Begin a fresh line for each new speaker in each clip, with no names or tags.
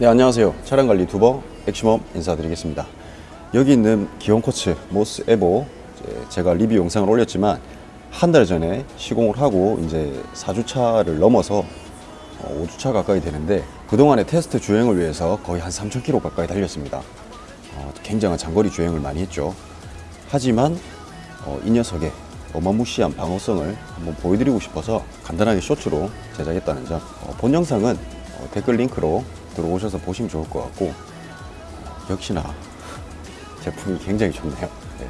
네 안녕하세요. 차량관리 유튜버 맥시멈 인사드리겠습니다. 여기 있는 Gyeon Quartz Mohs EVO 제가 리뷰 영상을 올렸지만 한 달 전에 시공을 하고 이제 4주차를 넘어서 5주차 가까이 되는데 그동안의 테스트 주행을 위해서 거의 한 3,000km 가까이 달렸습니다. 어, 굉장한 장거리 주행을 많이 했죠. 하지만 어, 이 녀석의 어마무시한 방어성을 한번 보여드리고 싶어서 간단하게 쇼츠로 제작했다는 점. 어, 본 영상은 어, 댓글 링크로 들어오셔서 보시면 좋을 것 같고 어, 역시나 제품이 굉장히 좋네요 네.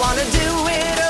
Wanna do it